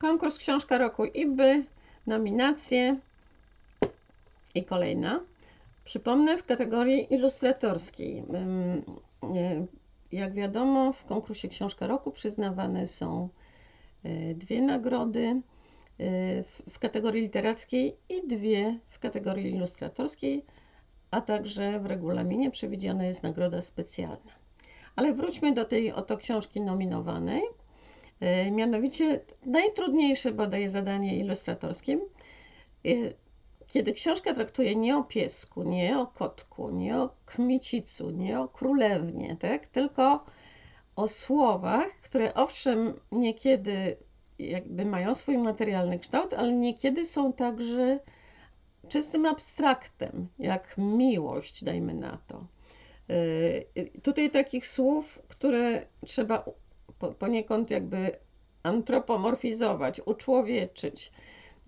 konkurs Książka Roku IBY, nominacje i kolejna. Przypomnę w kategorii ilustratorskiej. Jak wiadomo, w konkursie Książka Roku przyznawane są e, dwie nagrody e, w kategorii literackiej i dwie w kategorii ilustratorskiej, a także w regulaminie przewidziana jest nagroda specjalna. Ale wróćmy do tej oto książki nominowanej. E, mianowicie najtrudniejsze bodaj zadanie ilustratorskie, kiedy książka traktuje nie o piesku, nie o kotku, nie o kmicicu, nie o królewnie, tak? tylko o słowach, które owszem niekiedy jakby mają swój materialny kształt, ale niekiedy są także czystym abstraktem, jak miłość, dajmy na to. Yy, tutaj takich słów, które trzeba poniekąd jakby antropomorfizować, uczłowieczyć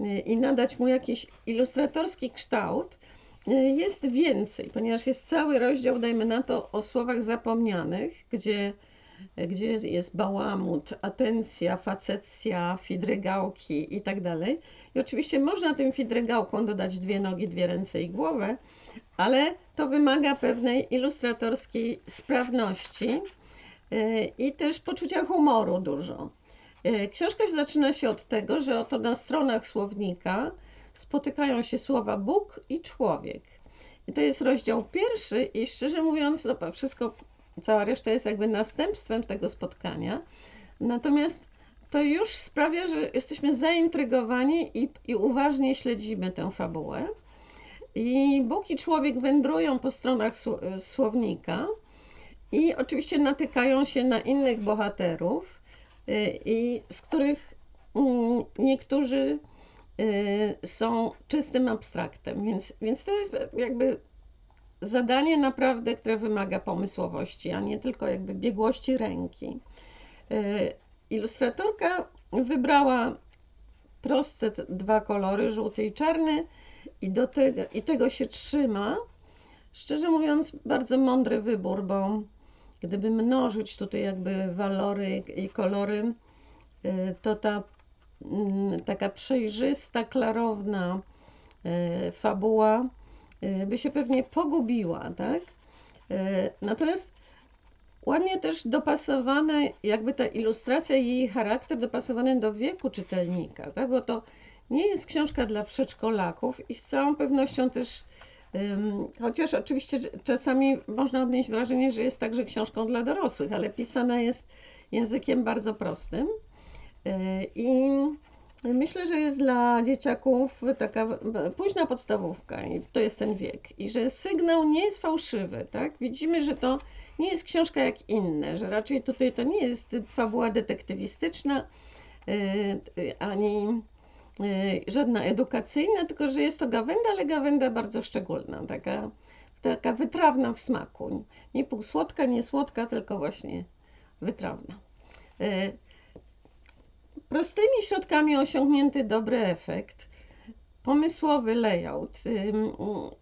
yy, i nadać mu jakiś ilustratorski kształt, yy, jest więcej, ponieważ jest cały rozdział, dajmy na to, o słowach zapomnianych, gdzie gdzie jest bałamut, atencja, facecja, fidrygałki i tak dalej. I oczywiście można tym fidrygałkom dodać dwie nogi, dwie ręce i głowę, ale to wymaga pewnej ilustratorskiej sprawności i też poczucia humoru dużo. E, książka zaczyna się od tego, że oto na stronach słownika spotykają się słowa Bóg i człowiek. I to jest rozdział pierwszy i szczerze mówiąc, no, wszystko Cała reszta jest jakby następstwem tego spotkania. Natomiast to już sprawia, że jesteśmy zaintrygowani i, i uważnie śledzimy tę fabułę. I Bóg i człowiek wędrują po stronach słownika i oczywiście natykają się na innych bohaterów, y, i z których mm, niektórzy y, są czystym abstraktem. Więc, więc to jest jakby zadanie naprawdę, które wymaga pomysłowości, a nie tylko jakby biegłości ręki. E, ilustratorka wybrała proste dwa kolory, żółty i czarny i, do tego, i tego się trzyma. Szczerze mówiąc, bardzo mądry wybór, bo gdyby mnożyć tutaj jakby walory i kolory, e, to ta mm, taka przejrzysta, klarowna e, fabuła Y, by się pewnie pogubiła, tak? Y, natomiast ładnie też dopasowane, jakby ta ilustracja i jej charakter dopasowany do wieku czytelnika, tak? Bo to nie jest książka dla przedszkolaków i z całą pewnością też Chociaż oczywiście czasami można odnieść wrażenie, że jest także książką dla dorosłych, ale pisana jest językiem bardzo prostym. Y, I Myślę, że jest dla dzieciaków taka późna podstawówka i to jest ten wiek. I że sygnał nie jest fałszywy, tak? Widzimy, że to nie jest książka jak inne, że raczej tutaj to nie jest fabuła detektywistyczna yy, ani yy, żadna edukacyjna, tylko że jest to gawenda, ale gawenda bardzo szczególna, taka, taka wytrawna w smaku. Nie półsłodka, nie słodka, tylko właśnie wytrawna. Yy, Prostymi środkami osiągnięty dobry efekt, pomysłowy layout,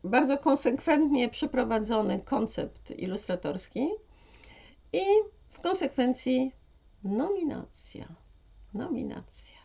bardzo konsekwentnie przeprowadzony koncept ilustratorski i w konsekwencji nominacja. Nominacja.